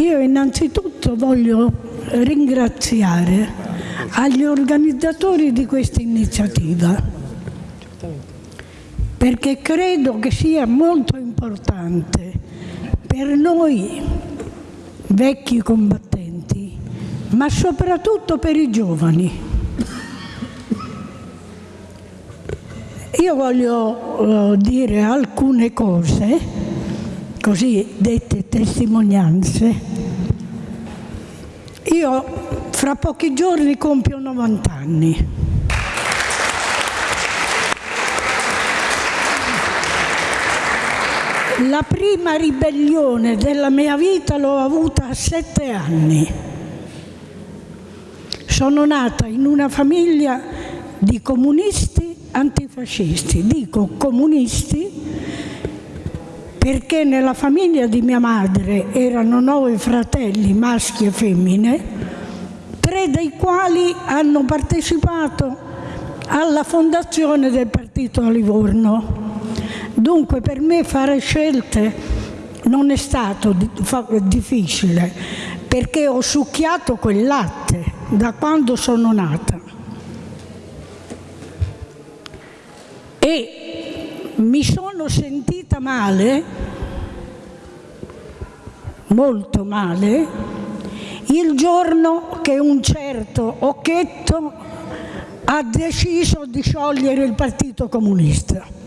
Io innanzitutto voglio ringraziare agli organizzatori di questa iniziativa perché credo che sia molto importante per noi vecchi combattenti, ma soprattutto per i giovani. Io voglio uh, dire alcune cose, così dette testimonianze. Io fra pochi giorni compio 90 anni. La prima ribellione della mia vita l'ho avuta a sette anni. Sono nata in una famiglia di comunisti antifascisti. Dico comunisti perché nella famiglia di mia madre erano nove fratelli, maschi e femmine, tre dei quali hanno partecipato alla fondazione del partito a Livorno. Dunque per me fare scelte non è stato difficile perché ho succhiato quel latte da quando sono nata. E mi sono sentita male, molto male, il giorno che un certo Occhetto ha deciso di sciogliere il Partito Comunista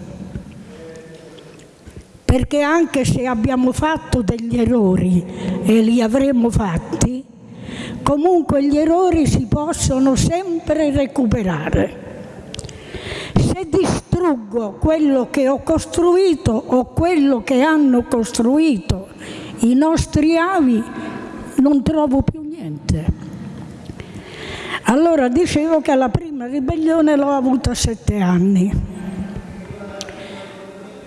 perché anche se abbiamo fatto degli errori e li avremo fatti, comunque gli errori si possono sempre recuperare. Se distruggo quello che ho costruito o quello che hanno costruito i nostri avi, non trovo più niente. Allora dicevo che la prima ribellione l'ho avuta a sette anni.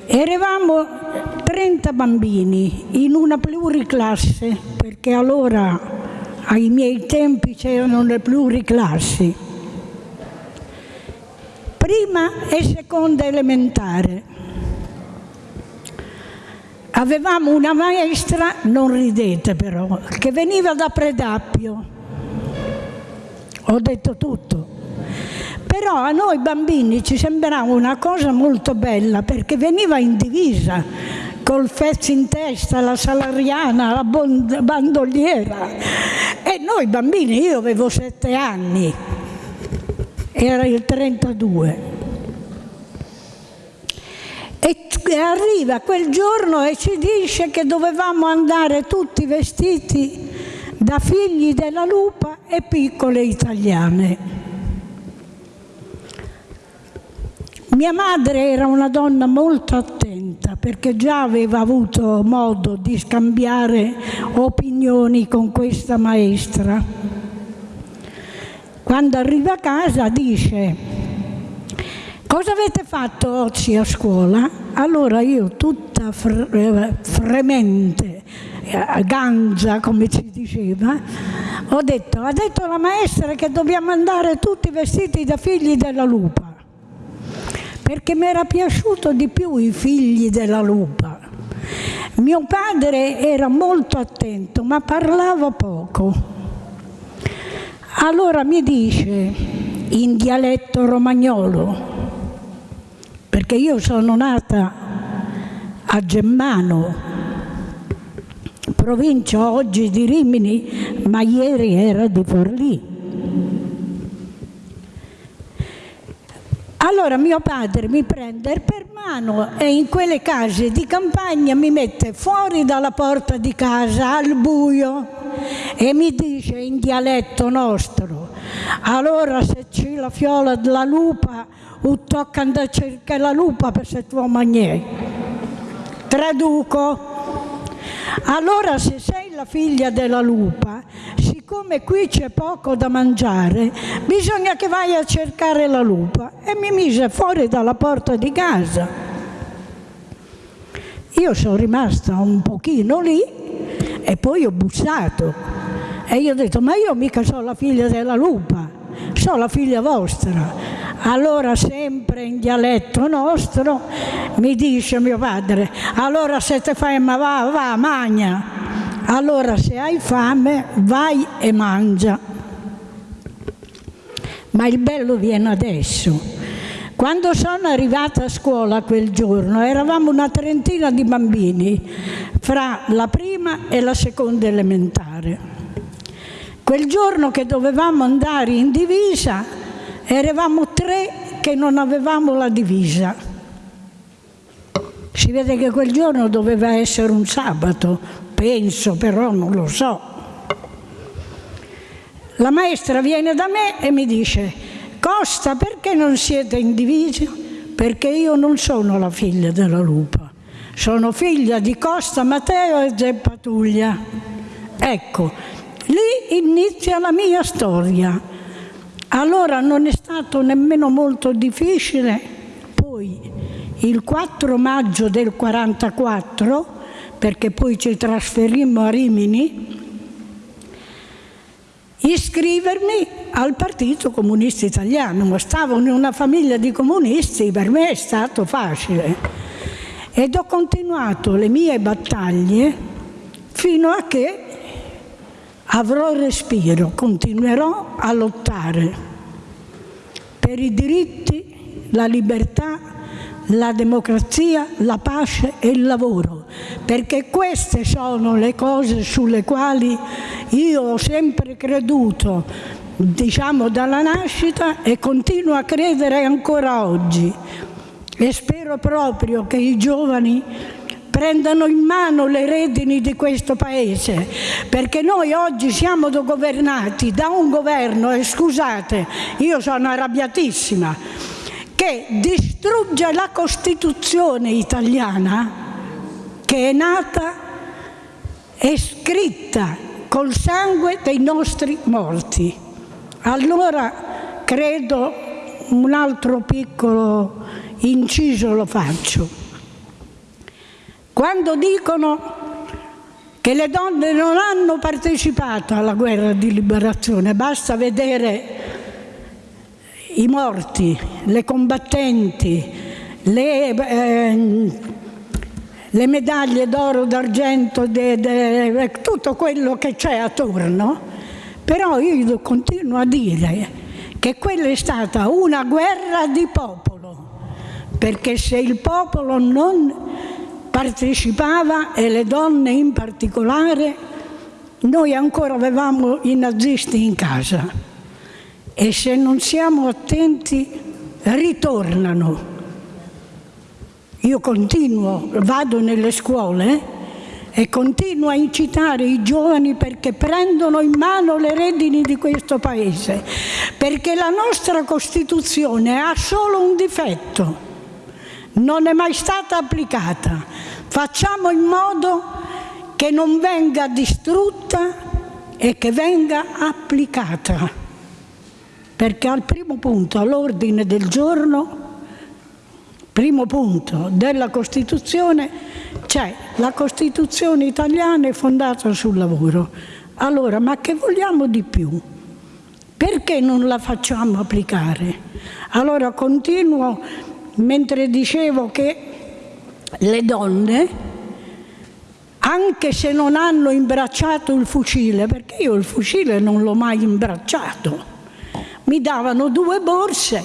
Eravamo 30 bambini in una pluriclasse, perché allora ai miei tempi c'erano le pluriclassi, prima e seconda elementare. Avevamo una maestra, non ridete però, che veniva da Predappio. Ho detto tutto. Però a noi bambini ci sembrava una cosa molto bella perché veniva in divisa, col fezzo in testa, la salariana, la bandoliera. E noi bambini, io avevo sette anni, era il 32. E arriva quel giorno e ci dice che dovevamo andare tutti vestiti da figli della lupa e piccole italiane. Mia madre era una donna molto attenta perché già aveva avuto modo di scambiare opinioni con questa maestra. Quando arriva a casa dice cosa avete fatto oggi a scuola? Allora io tutta fre fremente, eh, gangia come ci diceva, ho detto, ha detto la maestra che dobbiamo andare tutti vestiti da figli della lupa perché mi era piaciuto di più i figli della lupa. Mio padre era molto attento, ma parlava poco. Allora mi dice in dialetto romagnolo, perché io sono nata a Gemmano, provincia oggi di Rimini, ma ieri era di Forlì. Allora mio padre mi prende per mano e in quelle case di campagna mi mette fuori dalla porta di casa al buio e mi dice in dialetto nostro, allora se c'è la fiola della lupa, o tocca andare a cercare la lupa per se tuo magnè. Traduco. Allora se sei la figlia della lupa, siccome qui c'è poco da mangiare, bisogna che vai a cercare la lupa. E mi mise fuori dalla porta di casa. Io sono rimasta un pochino lì e poi ho bussato. E io ho detto, ma io mica sono la figlia della lupa, sono la figlia vostra. Allora sempre in dialetto nostro mi dice mio padre, allora se te fai ma va, va, magna allora se hai fame vai e mangia. Ma il bello viene adesso. Quando sono arrivata a scuola quel giorno eravamo una trentina di bambini fra la prima e la seconda elementare. Quel giorno che dovevamo andare in divisa eravamo tre che non avevamo la divisa. Si vede che quel giorno doveva essere un sabato, penso, però non lo so. La maestra viene da me e mi dice Costa, perché non siete in divisa? Perché io non sono la figlia della lupa, sono figlia di Costa Matteo e Zeppatuglia. Ecco, lì inizia la mia storia. Allora non è stato nemmeno molto difficile, poi il 4 maggio del 44, perché poi ci trasferimmo a Rimini, iscrivermi al Partito Comunista Italiano. Stavo in una famiglia di comunisti, per me è stato facile. Ed ho continuato le mie battaglie fino a che avrò respiro, continuerò a lottare per i diritti, la libertà, la democrazia, la pace e il lavoro, perché queste sono le cose sulle quali io ho sempre creduto, diciamo dalla nascita e continuo a credere ancora oggi. E spero proprio che i giovani prendano in mano le redini di questo Paese, perché noi oggi siamo governati da un governo, e scusate, io sono arrabbiatissima, che distrugge la Costituzione italiana che è nata e scritta col sangue dei nostri morti. Allora credo un altro piccolo inciso lo faccio. Quando dicono che le donne non hanno partecipato alla guerra di liberazione, basta vedere i morti, le combattenti, le, eh, le medaglie d'oro, d'argento, tutto quello che c'è attorno, però io continuo a dire che quella è stata una guerra di popolo, perché se il popolo non partecipava, e le donne in particolare, noi ancora avevamo i nazisti in casa e se non siamo attenti ritornano. Io continuo, vado nelle scuole e continuo a incitare i giovani perché prendano in mano le redini di questo Paese, perché la nostra Costituzione ha solo un difetto, non è mai stata applicata. Facciamo in modo che non venga distrutta e che venga applicata perché al primo punto, all'ordine del giorno, primo punto della Costituzione, c'è la Costituzione italiana è fondata sul lavoro. Allora, ma che vogliamo di più? Perché non la facciamo applicare? Allora continuo mentre dicevo che le donne, anche se non hanno imbracciato il fucile, perché io il fucile non l'ho mai imbracciato, mi davano due borse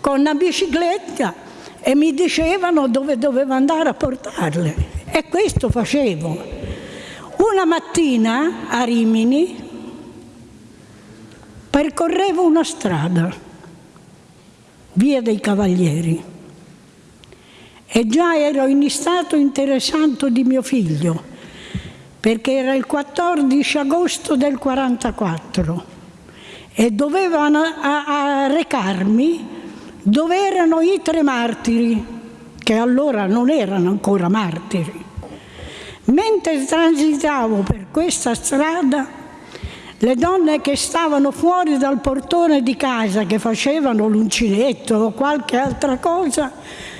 con una bicicletta e mi dicevano dove dovevo andare a portarle. E questo facevo. Una mattina a Rimini percorrevo una strada, via dei Cavalieri, e già ero in stato interessanto di mio figlio, perché era il 14 agosto del 44 e dovevano a, a recarmi dove erano i tre martiri, che allora non erano ancora martiri. Mentre transitavo per questa strada, le donne che stavano fuori dal portone di casa, che facevano l'uncinetto o qualche altra cosa,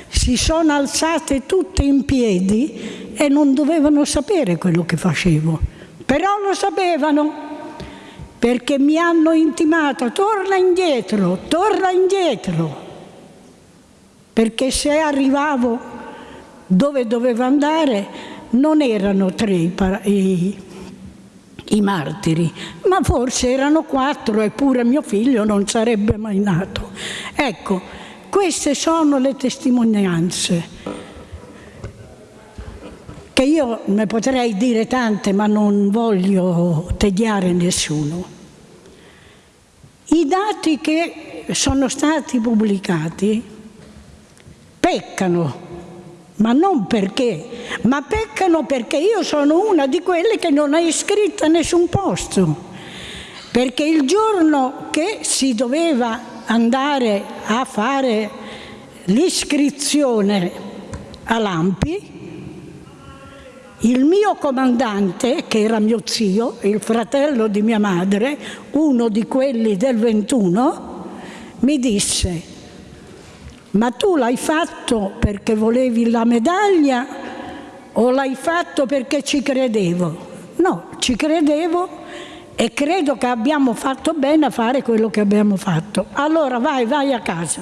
si sono alzate tutte in piedi e non dovevano sapere quello che facevo, però lo sapevano perché mi hanno intimato torna indietro, torna indietro, perché se arrivavo dove dovevo andare non erano tre i, i martiri, ma forse erano quattro eppure mio figlio non sarebbe mai nato. Ecco, queste sono le testimonianze che io ne potrei dire tante ma non voglio tediare nessuno. I dati che sono stati pubblicati peccano ma non perché, ma peccano perché io sono una di quelle che non è iscritta a nessun posto. Perché il giorno che si doveva andare a fare l'iscrizione a Lampi, il mio comandante, che era mio zio, il fratello di mia madre, uno di quelli del 21, mi disse ma tu l'hai fatto perché volevi la medaglia o l'hai fatto perché ci credevo? No, ci credevo e credo che abbiamo fatto bene a fare quello che abbiamo fatto. Allora vai, vai a casa.